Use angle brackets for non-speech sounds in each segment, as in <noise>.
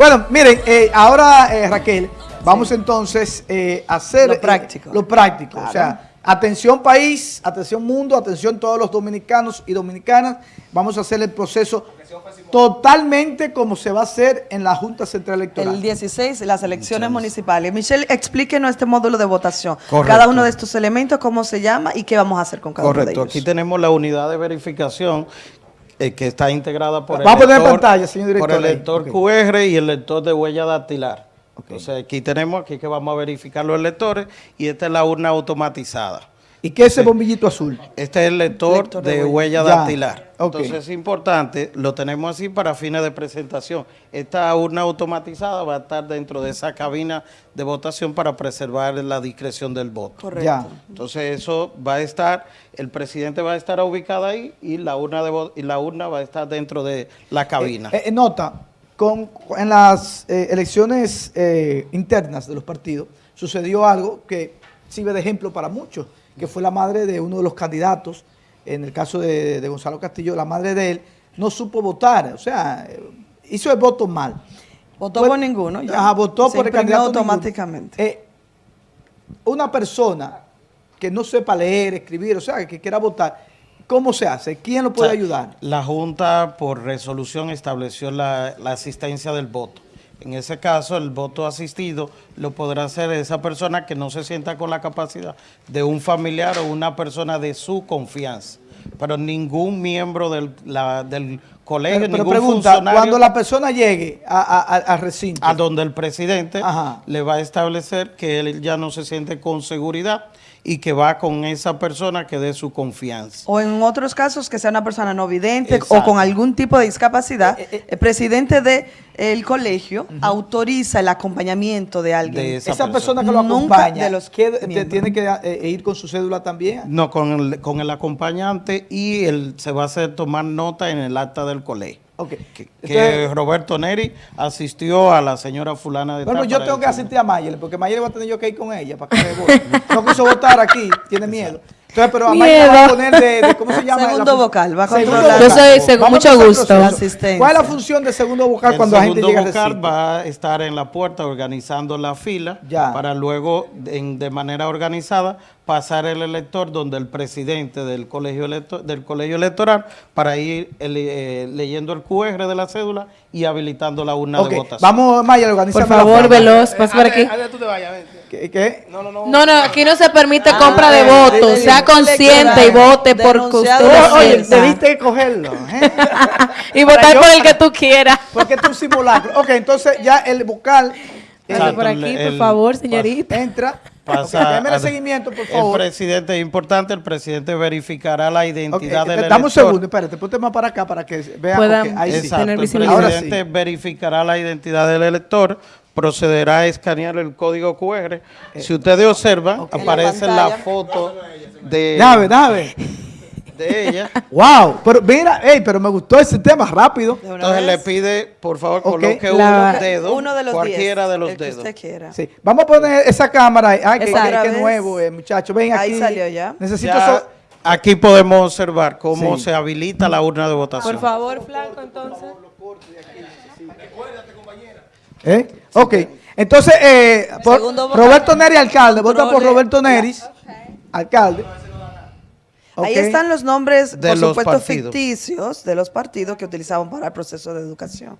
Bueno, miren, eh, ahora eh, Raquel, vamos entonces eh, a hacer Lo eh, práctico. lo práctico. Claro. O sea, atención país, atención mundo, atención todos los dominicanos y dominicanas. Vamos a hacer el proceso totalmente como se va a hacer en la Junta Central Electoral. El 16, las elecciones municipales. Michelle, explíquenos este módulo de votación. Correcto. Cada uno de estos elementos, cómo se llama y qué vamos a hacer con cada uno de Correcto, ellos. aquí tenemos la unidad de verificación eh, que está integrada por el Vamos a lector- pantalla, señor director, Por el lector. QR y el lector de huella dactilar. Entonces aquí tenemos aquí que vamos a verificar los lectores y esta es la urna automatizada. ¿Y qué es ese bombillito azul? Este es el lector, Lector de de, huella. dactilar. Entonces es importante, lo tenemos así para fines de presentación. Esta urna automatizada va a estar dentro de esa cabina de votación para preservar la discreción del voto. Correcto. Ya. Entonces eso va a estar, el presidente va a estar ubicado ahí y la urna de y la urna va a estar dentro de la cabina. Eh, eh, nota, con, en las eh, elecciones eh, internas de los partidos sucedió algo que sirve de ejemplo para muchos, que fue la madre de uno de los candidatos, en el caso de, de Gonzalo Castillo, la madre de él no supo votar, o sea, eh, hizo el voto mal. Votó Pues- por ninguno. ya. Ajá, votó Se por el candidato automáticamente. Eh, una persona que no sepa leer, escribir, o sea, que quiera votar, ¿cómo se hace? ¿Quién lo puede O sea, ayudar? La Junta por resolución estableció la, la asistencia del voto. En ese caso, el voto asistido lo podrá hacer esa persona que no se sienta con la capacidad de un familiar o una persona de su confianza. Pero ningún miembro del, la- del colegio, Pero, pero ningún pregunta, funcionario cuando la persona llegue a- a- a- al recinto, a donde el presidente Ajá. le va a establecer que él ya no se siente con seguridad y que va con esa persona que dé su confianza. O en otros casos que sea una persona no vidente o con algún tipo de discapacidad, Eh, eh, eh. el presidente del colegio autoriza el acompañamiento de alguien. De esa, esa persona que lo Nunca acompaña, de los ¿qué- te- miembros. tiene que eh, ir con su cédula también. No, con el, con el acompañante y el, se va a hacer tomar nota en el acta del colegio. Ok. Que, Roberto Neri asistió a la señora fulana de bueno, yo tengo que asistir a Mayer, porque Mayer va a tener yo que ir con ella para que me vote. No quiso votar aquí, tiene miedo. Entonces, pero a Miedo. va a poner de, de- ¿cómo se llama? Segundo vocal, va a Segundo controlar. Yo soy Vamos mucho a gusto. ¿Cuál es la función de segundo vocal El cuando la gente segundo llega al vocal va a estar en la puerta organizando la fila Ya. para luego, en- de manera organizada, pasar el elector donde el presidente del colegio, electo- del colegio electoral para ir el- eh, leyendo el QR de la cédula y habilitando la urna de votación. Vamos, Mayer, organiza Por favor, veloz, pasa por aquí. Antes tú te vayas, vente. ¿Qué? qué? No, no, no. No, no, aquí no se Ah, permite compra de votos. sí, Sea consciente y vote usted por lo Oye, debiste cogerlo. ¿eh? <laughs> Y votar yo- por el que tú quieras. Porque es un simulacro. Ok, entonces ya el vocal eh, Pase por Exacto, aquí, el- por favor, el- señorita. entra. Pasa Ok, démele a- seguimiento, por El favor. presidente, es importante, el presidente verificará la identidad del eh, elector. dame un segundo, espérate, ponte más para acá para que vean. Puedan- ok, ahí sí. Exacto, tener el. Ahora presidente sí. verificará la identidad del elector, procederá a escanear el código QR. si ustedes observan, aparece En la foto de, Dame, dame. de <laughs> ella. Wow, pero mira, ey, pero me gustó ese tema rápido. Entonces le pide, por favor, Ok, coloque la- un dedo, uno de los cualquiera diez, de los el que dedos. usted quiera. Sí. Vamos a poner esa cámara ahí. Ay, que, nuevo, eh, muchachos. Ven Ahí aquí. salió ya. Necesito Ya so- aquí podemos observar cómo Sí. se habilita la urna de votación. Por favor, Flanco, entonces. ¿Eh? Ok. Entonces, eh, por-. Roberto Neri, alcalde. Vota por. Roberto Neris, alcalde. Ahí están los nombres, De por los supuesto, partidos. ficticios de los partidos que utilizaban para el proceso de educación.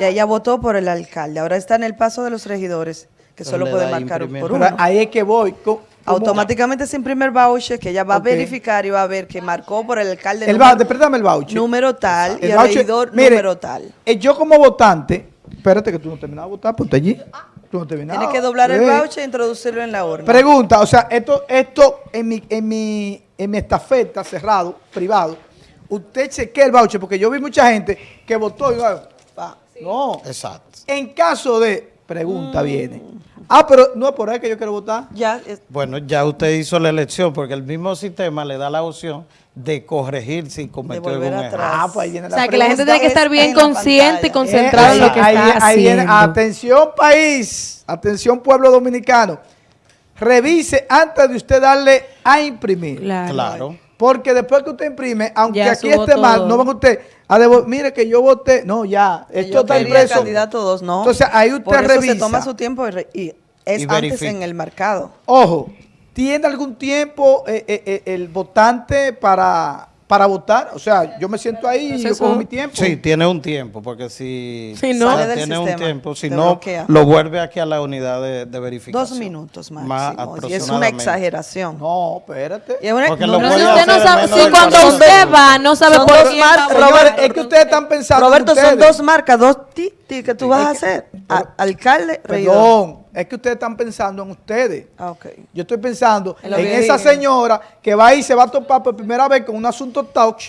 Y ella votó por el alcalde. Ahora está en el paso de los regidores, que Entonces solo le puede da marcar imprimir. por Pero uno. ahí es que voy. ¿cómo? Automáticamente se imprime el voucher que ella va a verificar y va a ver que marcó por el alcalde El número, el voucher. número tal y El el voucher- regidor mire, número tal. eh, yo como votante, espérate que tú no terminas de votar, ponte allí. Tú no terminas. Tiene que doblar el voucher e introducirlo en la urna. Pregunta, o sea, esto, esto en mi, en mi, en mi estafeta cerrado, privado, usted chequea el voucher, porque yo vi mucha gente que votó y va, no. Exacto. En caso de, Mm. pregunta viene. Ah, pero no es por ahí que yo quiero votar. Ya, es- Bueno, ya usted hizo la elección porque el mismo sistema le da la opción de corregir si cometió volver algún atrás. error. Ah, pues ahí viene O la sea, que la gente tiene que estar bien consciente y pantalla. concentrado en lo que ahí está viene- ahí viene. haciendo. Atención país, atención pueblo dominicano. Revise antes de usted darle a imprimir. Claro. Claro. Porque después que usted imprime, aunque Ya aquí esté mal, no van usted a mire que yo voté, no, ya, esto yo está impreso. candidato dos, no. Entonces ahí usted Por eso revisa. se toma su tiempo y, re- y es Y antes verifica. en el mercado. Ojo, ¿tiene algún tiempo eh, eh, eh, el votante para, para votar? O sea, yo me siento ahí y yo cojo mi tiempo. Sí, tiene un tiempo, porque si Si no- Sale del tiene un tiempo, si no, bloquea. lo vuelve aquí a la unidad de, de verificación. Dos minutos Más máximo. y es una exageración. No, espérate. Y es una- Porque no, lo si usted no sabe, si cuando 40 usted va, no sabe Son por es que ustedes están pensando en Roberto, son dos marcas, dos ti, ti que tú vas a hacer. A- alcalde, regidor. Perdón, es que ustedes están pensando en ustedes. Ah. Yo estoy pensando En que esa dije. señora que va ahí y se va a topar por primera vez con un asunto touch,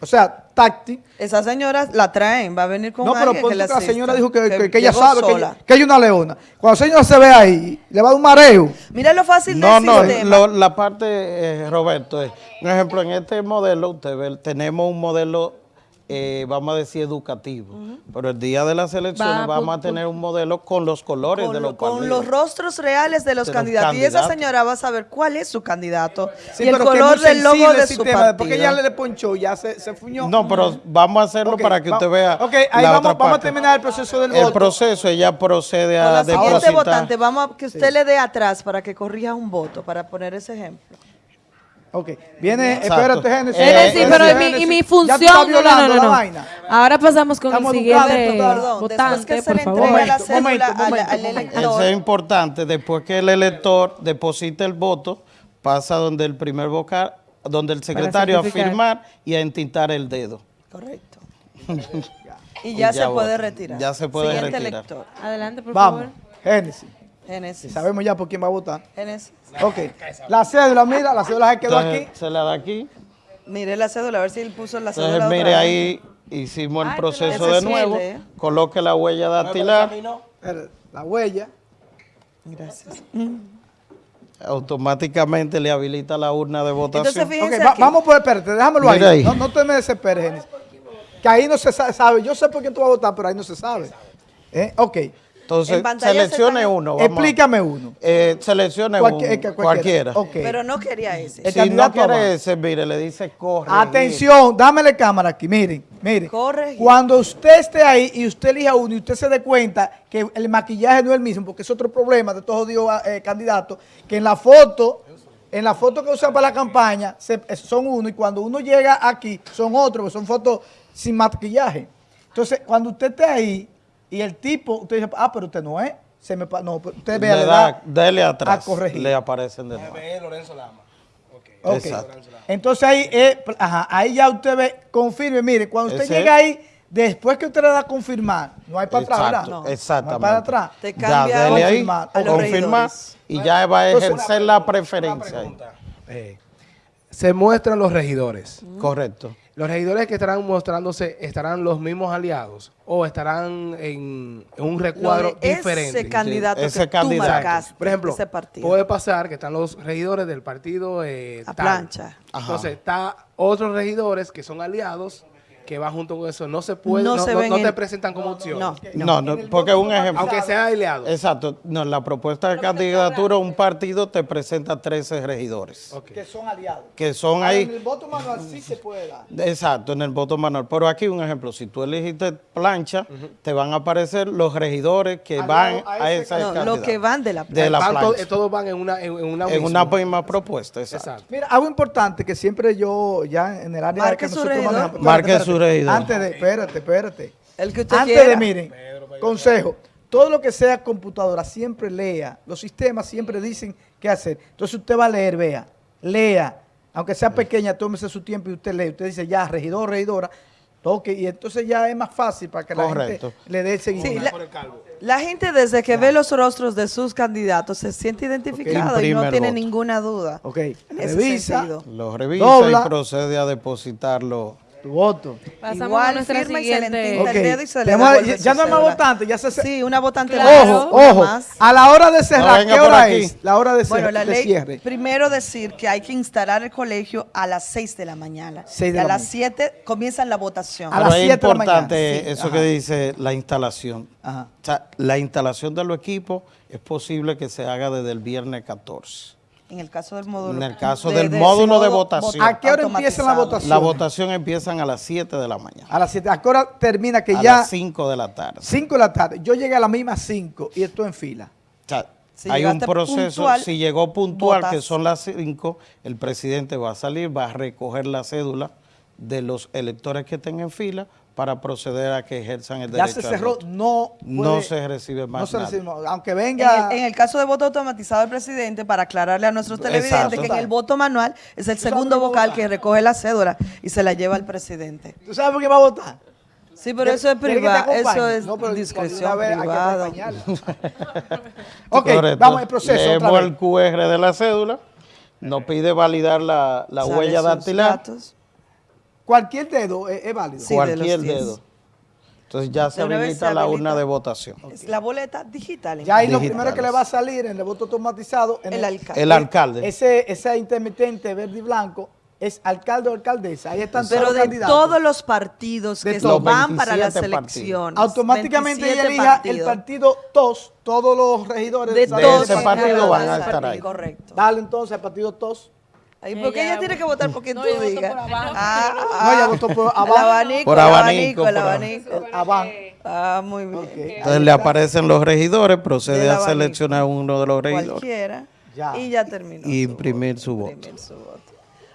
o sea, táctil. Esa señora la traen, va a venir con No, pero que que la asista, señora dijo que, que- que ella sabe que sola. ella, que es una leona. Cuando la señora se ve ahí, le va a dar un mareo. Mira lo fácil No, del no, sistema. lo- la parte, eh, Roberto, es, un ejemplo, en este modelo, usted ve, tenemos un modelo, eh, vamos a decir, educativo, pero el día de las elecciones Va, vamos a tener un modelo con los colores con, de los lo- con los rostros reales de los De los candidatos. Y esa señora va a saber cuál es su candidato Sí, y el color del logo de el su sistema. partido. Porque ella le ponchó, ya se, se fuñó. No, pero vamos a hacerlo para que usted vea Ok, ahí la vamos, otra vamos a terminar el proceso del El voto. proceso, ella procede Con a la siguiente depositar. votante, vamos a que usted le dé atrás para que corrija un voto, para poner ese ejemplo. Ok, viene, Exacto. espérate, Génesis. Eh, Génesis, eh, pero y mi, y Génesis, mi función. No, no, no, la no. vaina. Ahora pasamos con Estamos el siguiente Perdón, votante, que se por le favor. entrega la Momento, cédula momento, al- momento, al momento. elector. Eso es importante. Después que el elector deposita el voto, pasa donde el primer vocal, donde el secretario a firmar y a entintar el dedo. Correcto. <laughs> y ya Y se ya puede vota. retirar. Ya se puede Siguiente retirar. elector. Adelante, por Vamos, favor. Génesis. Génesis. Sabemos ya por quién va a votar. Génesis. Ok. La cédula, mira, la cédula se quedó Entonces, aquí. se le da aquí. Mire la cédula, a ver si él puso la cédula. Entonces, otra mire, vez. ahí hicimos el Ay, proceso de nuevo. ¿eh? Coloque la huella dactilar. La huella. Gracias. Automáticamente le habilita la urna de votación. Entonces, fíjense Ok, va- aquí. vamos por espérate, déjamelo ahí. ahí. No, no te me desesperes, Génesis. Que ahí no se sa- sabe. Yo sé por quién tú vas a votar, pero ahí no se sabe. ¿Eh? Ok. Entonces, En pantalla se seleccione uno. vamos Explícame uno. Eh, seleccione uno, eh, cualquiera. Pero no quería ese. El Si no candidato quiere ese, mire, le dice corre. Atención, dámele cámara aquí, miren, miren. Corregir. Cuando usted esté ahí y usted elija uno y usted se dé cuenta que el maquillaje no es el mismo, porque es otro problema de todos los eh, candidatos, que en la foto, en la foto que usan para la campaña se- son uno y cuando uno llega aquí son otros, son fotos sin maquillaje. Entonces, cuando usted esté ahí y el tipo, usted dice, ah, pero usted no es, se me no, pero usted vea, Le le da, da dele atrás. a corregir. Le aparecen de nuevo. Ok. Exacto. Entonces ahí, eh, ajá, ahí ya usted ve, confirme, mire, cuando usted Ese- llega ahí, después que usted le da a confirmar, no hay para atrás, ¿verdad? Exacto, No. exactamente. No hay para atrás. Te Ya, cambia dele ahí, confirmar, y ya va a Entonces, ejercer la preferencia. Eh, se muestran los regidores. Correcto. Los regidores que estarán mostrándose, ¿estarán los mismos aliados o estarán en, en un recuadro Lo de diferente? Ese candidato ese que candidato. tú marcaste, Por ejemplo, ese partido. puede pasar que están los regidores del partido eh, A tal. plancha. Ajá. Entonces, está otros regidores que son aliados que van junto con eso. No se puede, No no, se no- ven no te en- presentan como opción. No. No, no, porque un ejemplo. Aunque sean aliados. Exacto. No, la propuesta de candidatura, un partido te presenta 13 regidores. Que son aliados. Que son Ahora, En ahí. el voto manual sí se puede dar. Exacto, en el voto manual. Pero aquí un ejemplo, si tú elegiste plancha, te van a aparecer los regidores que Al van a a esa No, lo candidatura. que van de la De plancha. todos van en una, en, una En misma. una misma propuesta, exacto. Exacto. Mira, algo importante que siempre yo, ya en el área Marque que su nosotros regidor. manejamos. Marque su Antes de, espérate, espérate. El que usted Antes quiera. de, miren, consejo, todo lo que sea computadora, siempre lea. Los sistemas siempre dicen qué hacer. Entonces usted va a leer, vea, lea. Aunque sea pequeña, tómese su tiempo y usted lee. Usted dice, ya, regidor, regidora, toque. Y entonces ya es más fácil para que la Correcto. gente le dé el Sí, seguimiento. la, la gente desde que ve los rostros de sus candidatos se siente identificado y no tiene voto. ninguna duda. Ok, en revisa. Lo revisa Dobla. y procede a depositarlo. Tu voto. Pasamos a Igual nuestra firma y se le siguiente. el dedo y se le ya no hay más votantes, ya se... Sí, una votante Claro. más, Ojo, ojo. más. A la hora de cerrar, venga ¿qué hora aquí. es? La hora de, Bueno, cer- la de ley, cierre. primero decir que hay que instalar el colegio a las 6 de la mañana. Seis de y a la las mañana. 7 comienzan la votación. A Pero las es siete de la mañana. Sí, eso ajá. que dice la instalación. Ajá. O sea, la instalación de los equipos es posible que se haga desde el viernes 14. En el caso del módulo. En el caso del módulo de votación. ¿A qué hora empieza la votación? La votación empiezan a las 7 de la mañana. A las 7. ¿A qué hora termina? Que a ya las 5 de la tarde. 5 de la tarde. Yo llegué a las mismas 5 y estoy en fila. O sea, Si hay un proceso, puntual, si llegó puntual, votas. que son las 5, el presidente va a salir, va a recoger la cédula de los electores que estén en fila para proceder a que ejerzan el Ya derecho se al cerró, voto. no No puede- se recibe más No se nada. recibe más. Aunque En venga... el, en el caso de voto automatizado del presidente, para aclararle a nuestros televidentes Exacto. que en el voto manual es el segundo vocal que recoge la cédula y se la lleva al presidente. ¿Tú sabes por qué va a votar? Sí, pero eso es ¿Quiere que te privado, eso es No, pero discreción privada. <laughs> ok, Correcto. vamos al proceso otra Leemos vez. el QR de la cédula, nos pide validar la, la huella dactilar, datos. Cualquier dedo es, es válido. Sí, cualquier dedo. Entonces ya se habilita la urna de votación. La boleta digital. Ya ahí lo primero que le va a salir en el voto automatizado. En El alcalde. El alcalde. Ese, ese intermitente verde y blanco es alcalde o alcaldesa. Ahí están Pero todos los de candidatos. todos los partidos De que todos. van para las 27 partidos. elecciones. Automáticamente ella 27 elija el partido TOS, todos los regidores de, De ese partido van a estar ahí. Correcto. Dale entonces al partido TOS. Ahí, porque ella tiene que votar por quien No, tú digas. por abajo. Ah, No, ella votó por El abajo. abanico, Por el abanico, abanico, el por abanico. El Aban. Ah, muy bien. Entonces le aparecen los regidores, procede a abanico. seleccionar uno de los regidores Cualquiera. Ya. Y ya terminó. y imprimir su voto. imprimir su voto.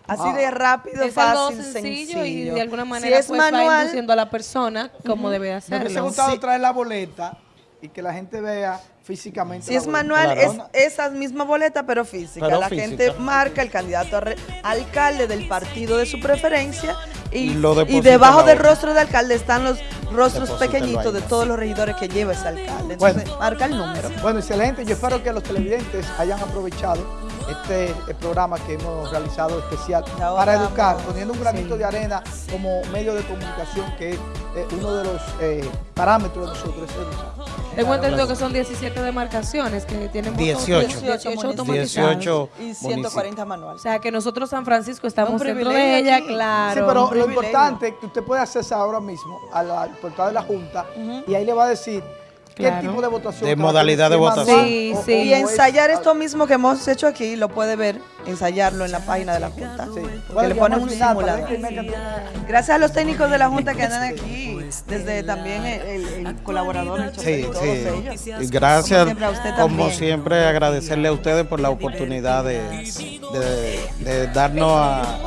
Así de rápido, Es algo fácil, sencillo, sencillo. y de alguna Si manera es pues va manual, induciendo a la persona cómo debe Me hubiese hacerlo. gustado Sí. traer la boleta y que la gente vea físicamente. Si la es boleta. manual, Claro. es esa misma boleta, pero física. Pero la física. gente marca el candidato a re- alcalde del partido de su preferencia y, Y lo y deposita debajo del rostro del alcalde están los rostros pequeñitos de todos los regidores que lleva ese alcalde. Bueno. Entonces, marca el número. Bueno, excelente. Yo espero que los televidentes hayan aprovechado este eh, programa que hemos realizado especial Ya para educar, vamos, poniendo un granito sí. de arena como medio de comunicación, que es eh, uno de los eh, parámetros de nosotros. es educar. Tengo entendido que son 17 demarcaciones que tienen votos 18. 18 municipios. automatizados. 18 Y 140 O manuales. sea que nosotros San Francisco estamos dentro de ella, aquí. claro. Sí, pero lo importante es que usted puede accesar ahora mismo al portal de la Junta y ahí le va a decir qué Claro. tipo de votación. De modalidad de votación. Sí, sí. Y es- ensayar esto mismo que hemos hecho aquí, lo puede ver, ensayarlo en la página de la Junta. Sí. Que le ponen un canta- Gracias a los técnicos de la Junta que andan <laughs> aquí, desde también el, el- el colaborador, el chofer Sí, todos sí. ellos. Y gracias, Como siempre, a usted como también. siempre, agradecerle a ustedes por la oportunidad de, de- de darnos a,